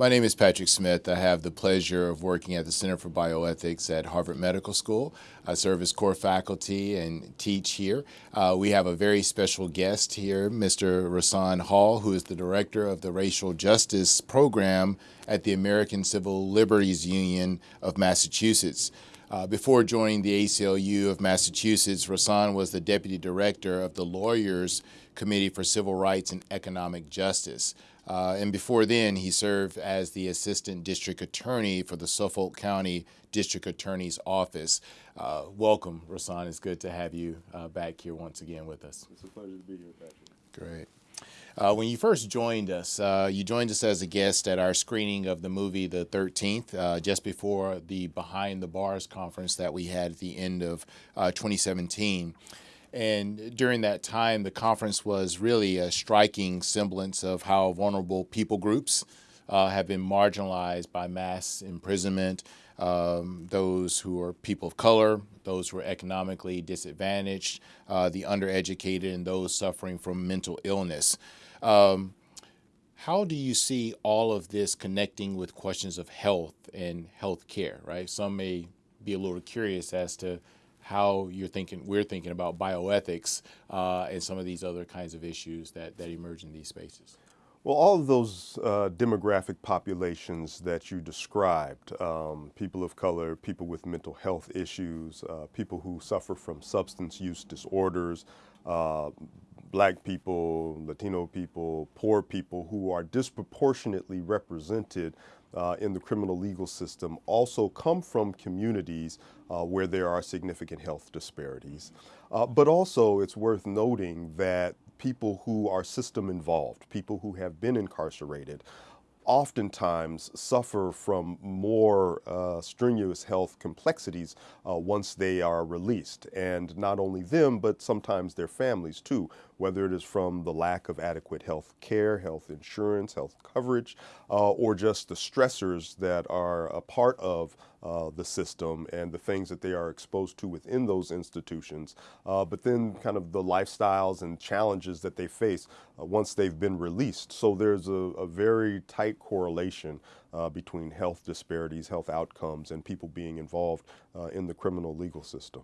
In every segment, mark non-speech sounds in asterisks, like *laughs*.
My name is Patrick Smith. I have the pleasure of working at the Center for Bioethics at Harvard Medical School. I serve as core faculty and teach here. Uh, we have a very special guest here, Mr. Rahsaan Hall, who is the director of the Racial Justice Program at the American Civil Liberties Union of Massachusetts. Uh, before joining the ACLU of Massachusetts, Rahsaan was the deputy director of the Lawyers Committee for Civil Rights and Economic Justice. Uh, and before then, he served as the assistant district attorney for the Suffolk County District Attorney's Office. Uh, welcome, Rahsaan. It's good to have you uh, back here once again with us. It's a pleasure to be here, Patrick. Great. Uh, when you first joined us, uh, you joined us as a guest at our screening of the movie The 13th, uh, just before the Behind the Bars conference that we had at the end of uh, 2017. And during that time, the conference was really a striking semblance of how vulnerable people groups uh, have been marginalized by mass imprisonment, um, those who are people of color, those who are economically disadvantaged, uh, the undereducated, and those suffering from mental illness. Um, how do you see all of this connecting with questions of health and health care, right? Some may be a little curious as to how you're thinking, we're thinking about bioethics uh, and some of these other kinds of issues that, that emerge in these spaces. Well, all of those uh, demographic populations that you described, um, people of color, people with mental health issues, uh, people who suffer from substance use disorders, uh, black people, Latino people, poor people who are disproportionately represented uh, in the criminal legal system also come from communities uh, where there are significant health disparities. Uh, but also it's worth noting that people who are system involved, people who have been incarcerated, oftentimes suffer from more uh, strenuous health complexities uh, once they are released. And not only them, but sometimes their families too, whether it is from the lack of adequate health care, health insurance, health coverage, uh, or just the stressors that are a part of uh, the system and the things that they are exposed to within those institutions, uh, but then kind of the lifestyles and challenges that they face uh, once they've been released. So there's a, a very tight correlation uh, between health disparities, health outcomes, and people being involved uh, in the criminal legal system.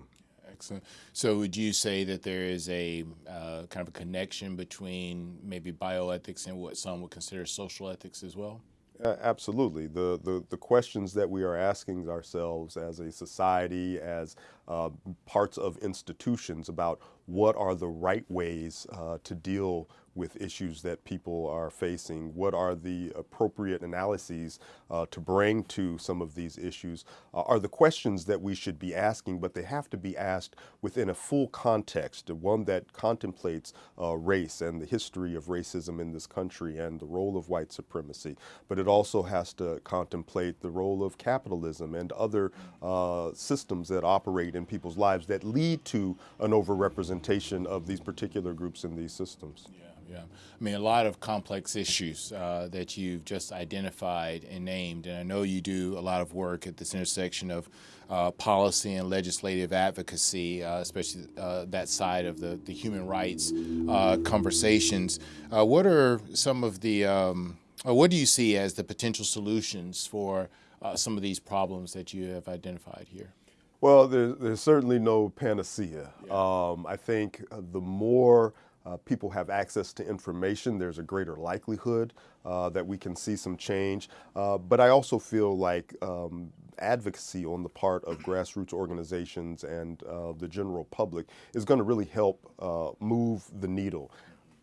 So would you say that there is a uh, kind of a connection between maybe bioethics and what some would consider social ethics as well? Uh, absolutely. The, the, the questions that we are asking ourselves as a society, as uh, parts of institutions about what are the right ways uh, to deal with issues that people are facing? What are the appropriate analyses uh, to bring to some of these issues? Uh, are the questions that we should be asking, but they have to be asked within a full context, one that contemplates uh, race and the history of racism in this country and the role of white supremacy. But it also has to contemplate the role of capitalism and other uh, systems that operate in people's lives that lead to an overrepresentation of these particular groups in these systems. Yeah yeah. I mean, a lot of complex issues uh, that you've just identified and named, and I know you do a lot of work at this intersection of uh, policy and legislative advocacy, uh, especially uh, that side of the, the human rights uh, conversations. Uh, what are some of the, um, what do you see as the potential solutions for some of these problems that you have identified here? Well, there's, there's certainly no panacea. Yeah. Um, I think the more uh, people have access to information, there's a greater likelihood uh, that we can see some change. Uh, but I also feel like um, advocacy on the part of grassroots organizations and uh, the general public is going to really help uh, move the needle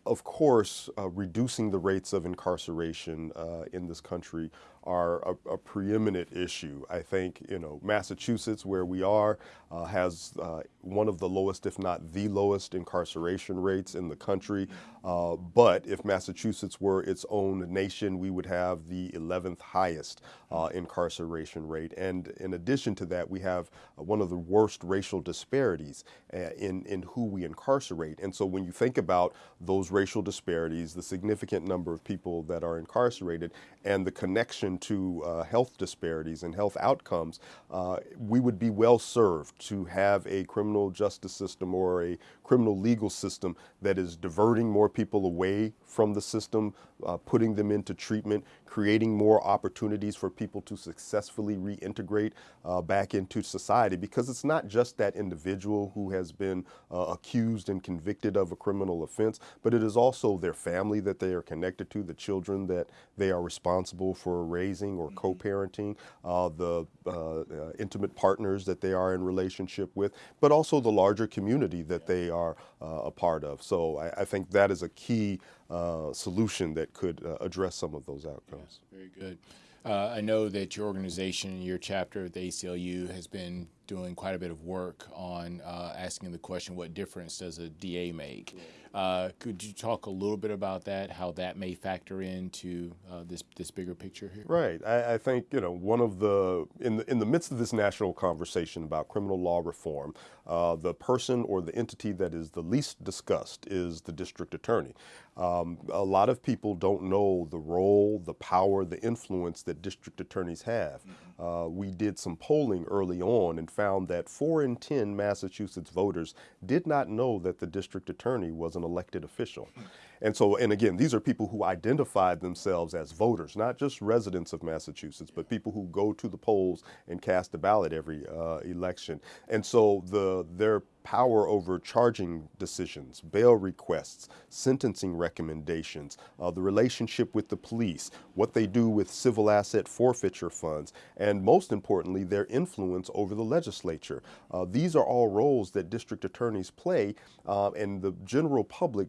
of course, uh, reducing the rates of incarceration uh, in this country are a, a, preeminent issue. I think, you know, Massachusetts, where we are, uh, has uh, one of the lowest, if not the lowest, incarceration rates in the country. Uh, but if Massachusetts were its own nation, we would have the 11th highest uh, incarceration rate. And in addition to that, we have one of the worst racial disparities in, in who we incarcerate. And so when you think about those racial disparities, the significant number of people that are incarcerated, and the connection to uh, health disparities and health outcomes, uh, we would be well served to have a criminal justice system or a criminal legal system that is diverting more people away from the system, uh, putting them into treatment, creating more opportunities for people to successfully reintegrate uh, back into society. Because it's not just that individual who has been uh, accused and convicted of a criminal offense, but it is also their family that they are connected to, the children that they are responsible for raising or co-parenting, uh, the uh, uh, intimate partners that they are in relationship with, but also the larger community that they are uh, a part of. So I, I, think that is a key solution that could address some of those outcomes. Yes, very good. Uh, I know that your organization, your chapter at the ACLU, has been doing quite a bit of work on uh, asking the question, what difference does a DA make? Uh, could you talk a little bit about that, how that may factor into uh, this this bigger picture here? Right. I, I, think you know one of the in the in the midst of this national conversation about criminal law reform, uh, the person or the entity that is the least discussed is the district attorney. Um, a lot of people don't know the role, the power, the influence that district attorneys have. Mm-hmm. Uh, we did some polling early on and found that four in 10 Massachusetts voters did not know that the district attorney was an elected official. And so, and again, these are people who identified themselves as voters, not just residents of Massachusetts, but people who go to the polls and cast a ballot every uh, election. And so the their power over charging decisions, bail requests, sentencing recommendations, uh, the relationship with the police, what they do with civil asset forfeiture funds, and most importantly, their influence over the legislature. Uh, these are all roles that district attorneys play, uh, and the general public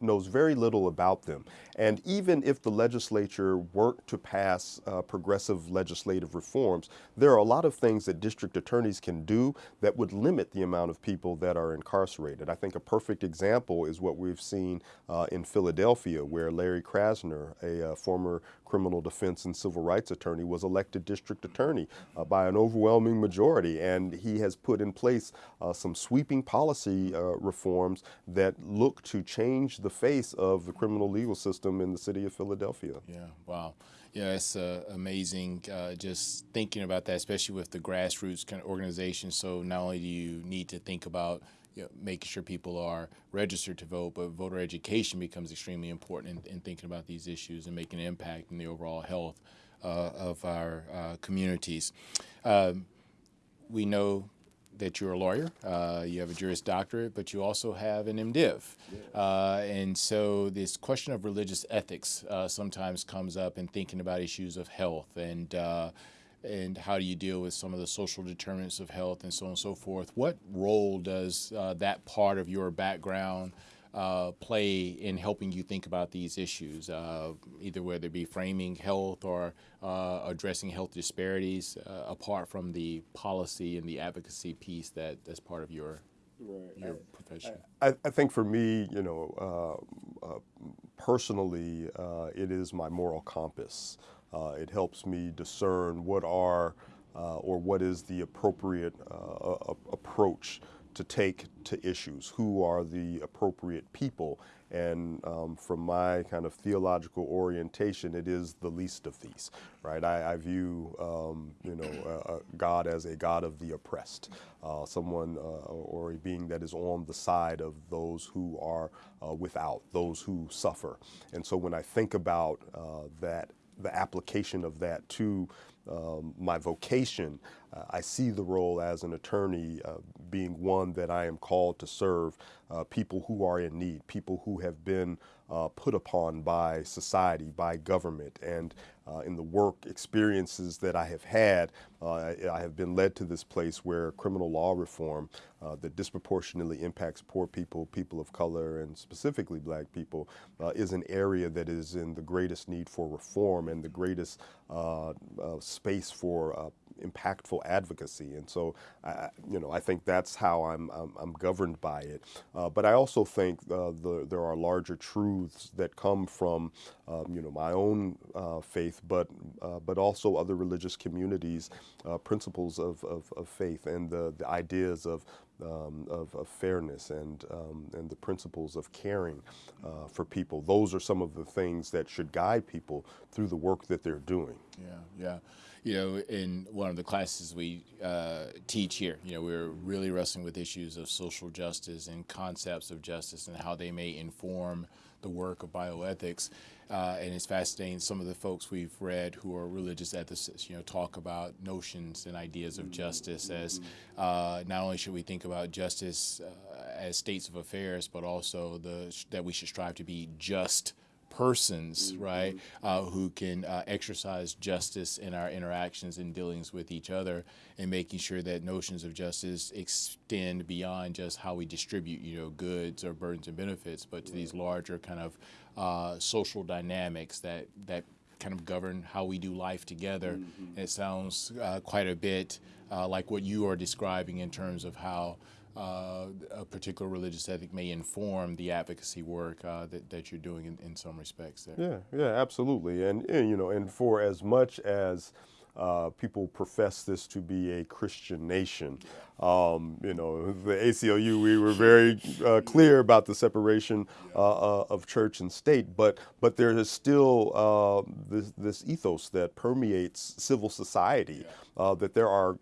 knows very little about them. And even if the legislature worked to pass uh, progressive legislative reforms, there are a lot of things that district attorneys can do that would limit the amount of people people that are incarcerated. I think a perfect example is what we've seen uh, in Philadelphia, where Larry Krasner, a uh, former criminal defense and civil rights attorney, was elected district attorney uh, by an overwhelming majority. And he has put in place uh, some sweeping policy uh, reforms that look to change the face of the criminal legal system in the city of Philadelphia. Yeah, wow. Yeah, it's uh, amazing uh, just thinking about that, especially with the grassroots kind of organization. So not only do you need to think about you know, making sure people are registered to vote, but voter education becomes extremely important in, in thinking about these issues and making an impact in the overall health uh, of our uh, communities. Um, we know that you're a lawyer, uh, you have a Juris Doctorate, but you also have an MDiv. Yeah. Uh, and so this question of religious ethics uh, sometimes comes up in thinking about issues of health and uh, and how do you deal with some of the social determinants of health and so on and so forth. What role does uh, that part of your background uh, play in helping you think about these issues, uh, either whether it be framing health or uh, addressing health disparities, uh, apart from the policy and the advocacy piece that that's part of your right. your I, profession? I, I, think for me, you know, uh, uh, personally, it is my moral compass. it helps me discern what are or what is the appropriate approach to take to issues, who are the appropriate people. And um, from my kind of theological orientation, it is the least of these, right? I, I view, um, you know, God as a God of the oppressed, uh, someone uh, or a being that is on the side of those who are uh, without, those who suffer. And so when I think about uh, that, the application of that to um, my vocation, uh, I see the role as an attorney uh, being one that I am called to serve uh, people who are in need, people who have been uh, put upon by society, by government, and uh, in the work experiences that I have had, uh, I have been led to this place where criminal law reform uh, that disproportionately impacts poor people, people of color, and specifically black people, uh, is an area that is in the greatest need for reform and the greatest uh, space for impactful advocacy. And so, you know, I think that's how I'm, I'm, I'm governed by it. Uh, but I also think uh, the, there are larger truths that come from, um, you know, my own uh, faith, but, uh, but also other religious communities, uh, principles of, of, of, faith and the, the ideas of um, of, of, fairness and, um, and the principles of caring uh, for people. Those are some of the things that should guide people through the work that they're doing. Yeah, yeah. You know, in one of the classes we uh, teach here, you know, we're really wrestling with issues of social justice and concepts of justice and how they may inform the work of bioethics. Uh, and it's fascinating. Some of the folks we've read who are religious ethicists, you know, talk about notions and ideas of justice as uh, not only should we think about justice uh, as states of affairs, but also the that we should strive to be just persons, mm-hmm. right, uh, who can uh, exercise justice in our interactions and dealings with each other, and making sure that notions of justice extend beyond just how we distribute, you know, goods or burdens and benefits, but to these larger kind of uh, social dynamics that that kind of govern how we do life together. Mm-hmm. It sounds uh, quite a bit uh, like what you are describing in terms of how uh, a particular religious ethic may inform the advocacy work uh, that, that you're doing in, in some respects there. Yeah, yeah, absolutely. And, and you know, and for as much as uh, people profess this to be a Christian nation. Um, you know, the ACLU, we were very uh, clear about the separation uh, uh of church and state, but but there is still uh, this, this, ethos that permeates civil society, uh, that there are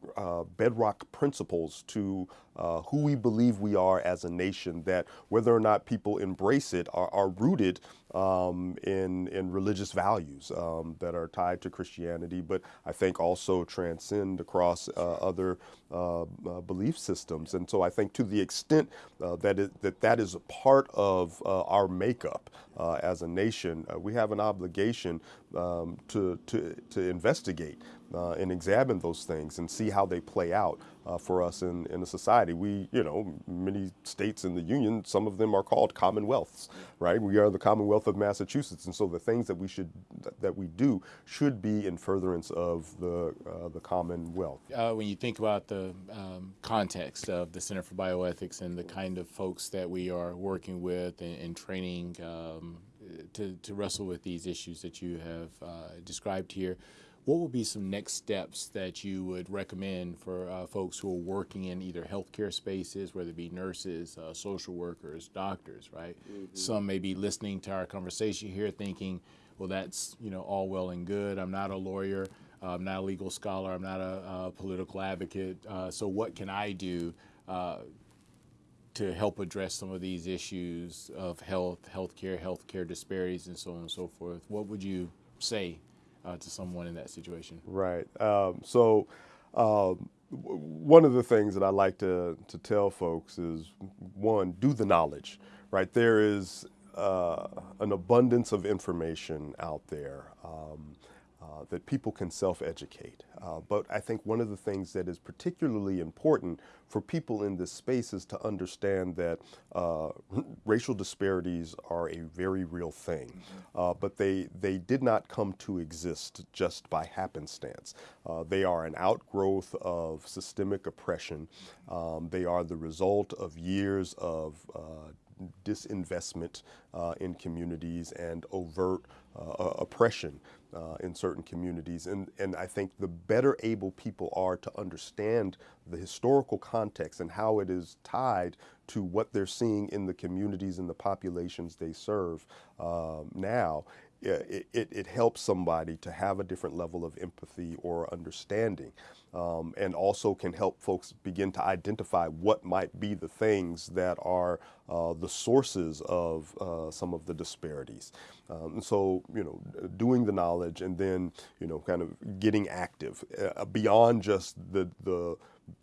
bedrock principles to who we believe we are as a nation, that whether or not people embrace it are, are rooted um, in, in religious values um, that are tied to Christianity, but I think also transcend across uh, other uh, uh, belief systems. And so I think to the extent uh, that, it, that that is a part of uh, our makeup uh, as a nation, we have an obligation um, to, to, to investigate uh, and examine those things and see how they play out uh, for us in, in a society. We, you know, many states in the Union, some of them are called commonwealths, right? We are the Commonwealth of Massachusetts, and so the things that we should that we do should be in furtherance of the uh, the Commonwealth. Uh, when you think about the um, context of the Center for Bioethics and the kind of folks that we are working with and, and training um, to, to wrestle with these issues that you have uh, described here, what would be some next steps that you would recommend for uh, folks who are working in either healthcare spaces, whether it be nurses, uh, social workers, doctors, right? Mm-hmm. Some may be listening to our conversation here thinking, well, that's, you know, all well and good. I'm not a lawyer. I'm not a legal scholar. I'm not a, a political advocate. Uh, so what can I do uh, to help address some of these issues of health, healthcare, healthcare disparities, and so on and so forth? What would you say uh, to someone in that situation. Right. Um, so, um, one of the things that I like to, to tell folks is one, do the knowledge, right? There is uh, an abundance of information out there. Um, uh, that people can self-educate. Uh, but I think one of the things that is particularly important for people in this space is to understand that uh, *laughs* racial disparities are a very real thing. Mm-hmm. Uh, but they, they did not come to exist just by happenstance. Uh, they are an outgrowth of systemic oppression. Um, they are the result of years of disinvestment uh, in communities and overt uh, oppression uh, in certain communities. And, and I think the better able people are to understand the historical context and how it is tied to what they're seeing in the communities and the populations they serve um, now, it, it, it, helps somebody to have a different level of empathy or understanding um, and also can help folks begin to identify what might be the things that are uh, the sources of uh, some of the disparities. Um, so, you know, doing the knowledge and then, you know, kind of getting active uh, beyond just the, the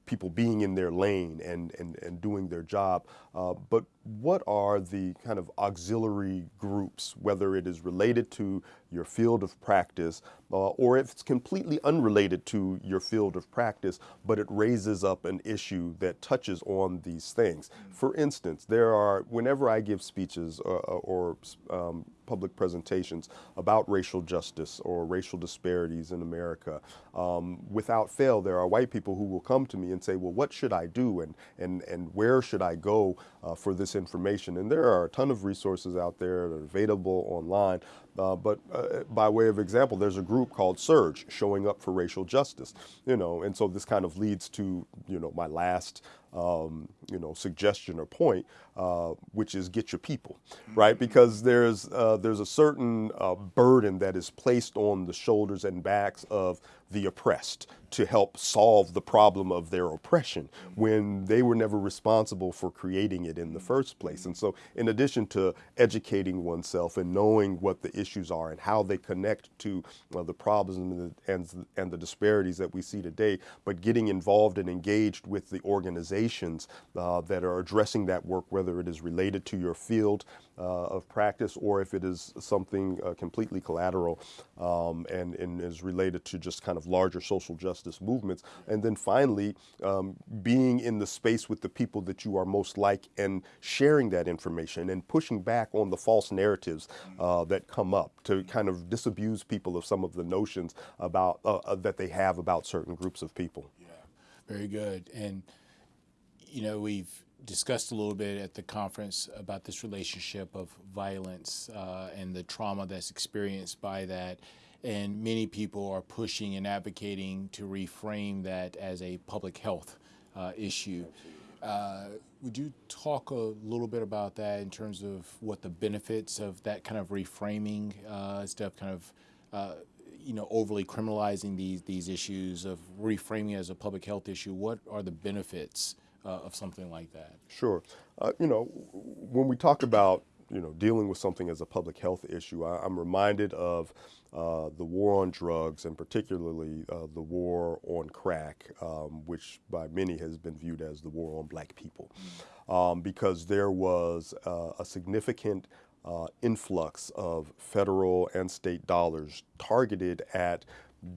people being in their lane and, and, and doing their job. Uh, but what are the kind of auxiliary groups, whether it is related to your field of practice uh, or if it's completely unrelated to your field of practice, but it raises up an issue that touches on these things. For instance, there are, whenever I give speeches uh, uh or um, public presentations about racial justice or racial disparities in America, um, without fail, there are white people who will come to me and say, well, what should I do and, and, and where should I go uh, for this information? And there are a ton of resources out there that are available online. Uh, but uh, by way of example, there's a group called SURJ, Showing Up for Racial Justice, you know, and so this kind of leads to, you know, my last um, you know, suggestion or point, uh, which is get your people, right? Because there's uh, there's a certain uh, burden that is placed on the shoulders and backs of the oppressed to help solve the problem of their oppression when they were never responsible for creating it in the first place. And so, in addition to educating oneself and knowing what the issues are and how they connect to uh, the problems and the, and, and the disparities that we see today, but getting involved and engaged with the organizations uh, that are addressing that work, whether it is related to your field uh, of practice or if it is something uh, completely collateral um, and, and is related to just kind of larger social justice movements. And then finally, um, being in the space with the people that you are most like and sharing that information and pushing back on the false narratives uh, that come up to kind of disabuse people of some of the notions about uh, uh, that they have about certain groups of people. Yeah, very good. And you know, we've discussed a little bit at the conference about this relationship of violence uh, and the trauma that's experienced by that. And many people are pushing and advocating to reframe that as a public health uh, issue. Uh, would you talk a little bit about that in terms of what the benefits of that kind of reframing uh, instead of kind of uh, you know overly criminalizing these these issues of reframing as a public health issue? What are the benefits uh, of something like that? Sure. Uh, you know, when we talk about you know dealing with something as a public health issue, I, am reminded of uh, the war on drugs and particularly uh, the war on crack, um, which by many has been viewed as the war on black people, um, because there was uh, a significant uh, influx of federal and state dollars targeted at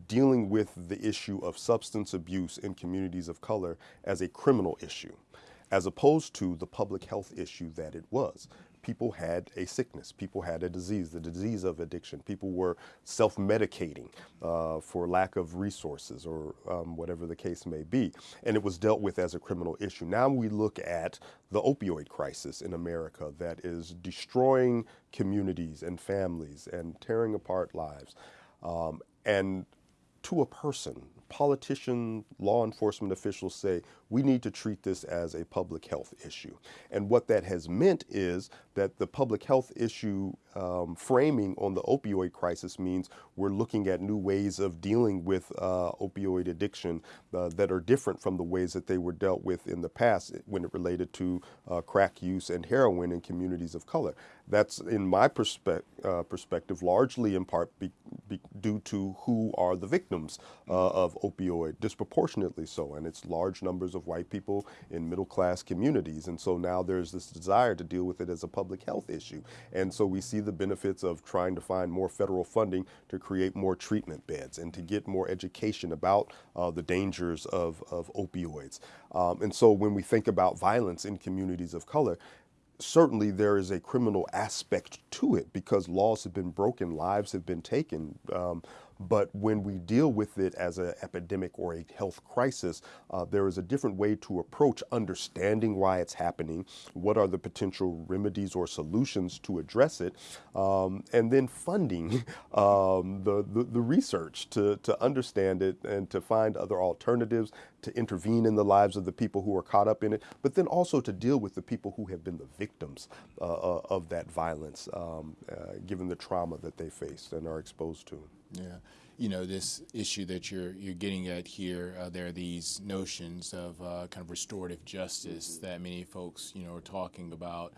dealing with the issue of substance abuse in communities of color as a criminal issue, as opposed to the public health issue that it was. People had a sickness, people had a disease, the disease of addiction. People were self medicating uh, for lack of resources or um, whatever the case may be. And it was dealt with as a criminal issue. Now we look at the opioid crisis in America that is destroying communities and families and tearing apart lives. Um, and to a person, politician, law enforcement officials say, we need to treat this as a public health issue. And what that has meant is that the public health issue um, framing on the opioid crisis means we're looking at new ways of dealing with uh, opioid addiction uh, that are different from the ways that they were dealt with in the past when it related to uh, crack use and heroin in communities of color. That's, in my perspe uh, perspective, largely in part due to who are the victims uh, of opioid, disproportionately so, and it's large numbers of white people in middle class communities. And so now there's this desire to deal with it as a public health issue. And so we see the benefits of trying to find more federal funding to create more treatment beds and to get more education about uh, the dangers of, of opioids. Um, and so when we think about violence in communities of color, certainly there is a criminal aspect to it because laws have been broken, lives have been taken. Um, but when we deal with it as an epidemic or a health crisis, uh, there is a different way to approach understanding why it's happening, what are the potential remedies or solutions to address it, um, and then funding *laughs* um, the, the, the, research to, to understand it and to find other alternatives, to intervene in the lives of the people who are caught up in it, but then also to deal with the people who have been the victims uh, uh of that violence, um, uh, given the trauma that they faced and are exposed to. Yeah, you know this issue that you're you're getting at here. Uh, there are these notions of uh, kind of restorative justice mm-hmm. that many folks you know are talking about,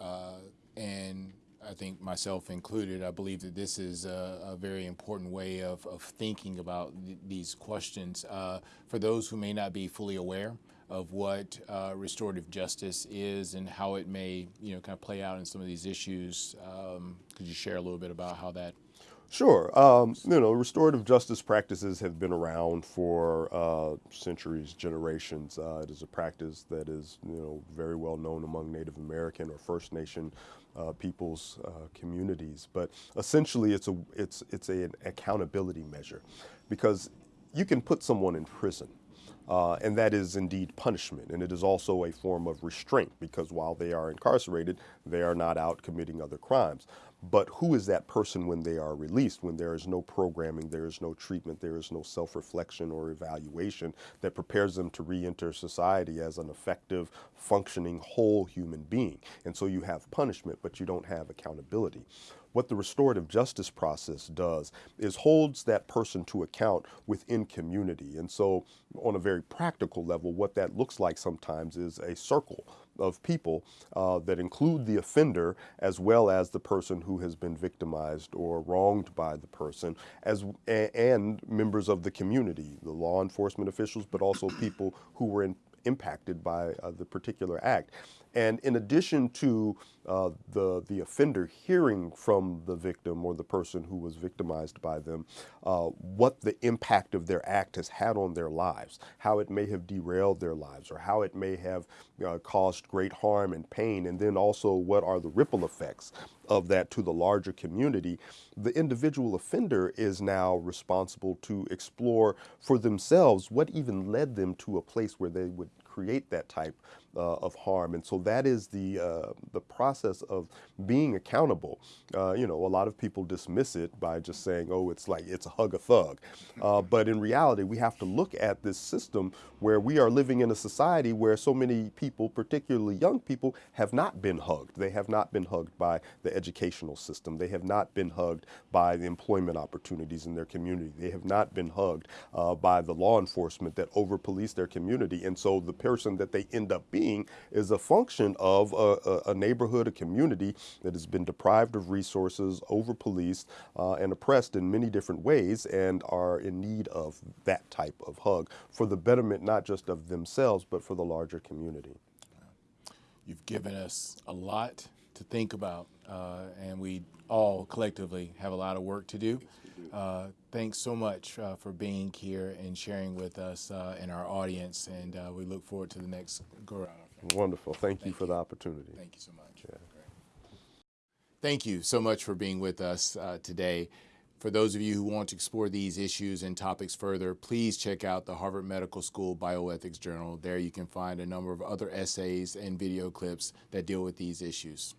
uh, and I think myself included, I believe that this is a, a very important way of, of thinking about th these questions uh, for those who may not be fully aware of what uh, restorative justice is and how it may, you know, kind of play out in some of these issues. Um, could you share a little bit about how that Sure. Um, you know, restorative justice practices have been around for uh, centuries, generations. Uh, it is a practice that is, you know, very well known among Native American or First Nation uh, people's uh, communities. But essentially, it's a it's it's a, an accountability measure, because you can put someone in prison, Uh, and that is indeed punishment. And it is also a form of restraint because while they are incarcerated, they are not out committing other crimes. But who is that person when they are released, when there is no programming, there is no treatment, there is no self reflection or evaluation that prepares them to re enter society as an effective, functioning, whole human being? And so you have punishment, but you don't have accountability. What the restorative justice process does is holds that person to account within community. And so, on a very practical level, what that looks like sometimes is a circle of people uh, that include the offender as well as the person who has been victimized or wronged by the person as and members of the community the law enforcement officials but also people who were in, impacted by uh, the particular act and in addition to uh, the, the offender hearing from the victim or the person who was victimized by them, uh, what the impact of their act has had on their lives, how it may have derailed their lives, or how it may have uh, caused great harm and pain, and then also what are the ripple effects of that to the larger community, the individual offender is now responsible to explore for themselves what even led them to a place where they would create that type uh, of harm. And so that is the, uh, the process of being accountable. Uh, you know, a lot of people dismiss it by just saying, oh, it's like, it's a hug a thug. Uh, but in reality, we have to look at this system where we are living in a society where so many people, particularly young people, have not been hugged. They have not been hugged by the educational system. They have not been hugged by the employment opportunities in their community. They have not been hugged uh, by the law enforcement that over police their community. And so the person that they end up being is a function of a, a, a neighborhood, a community that has been deprived of resources, over policed, uh, and oppressed in many different ways and are in need of that type of hug for the betterment not just of themselves, but for the larger community. You've given us a lot to think about, uh, and we all collectively have a lot of work to do. Uh, thanks so much uh, for being here and sharing with us uh, and our audience, and uh, we look forward to the next go round. Wonderful. Thank, Thank you for you. the opportunity. Thank you so much. Great. Thank you so much for being with us uh, today. For those of you who want to explore these issues and topics further, please check out the Harvard Medical School Bioethics Journal. There you can find a number of other essays and video clips that deal with these issues.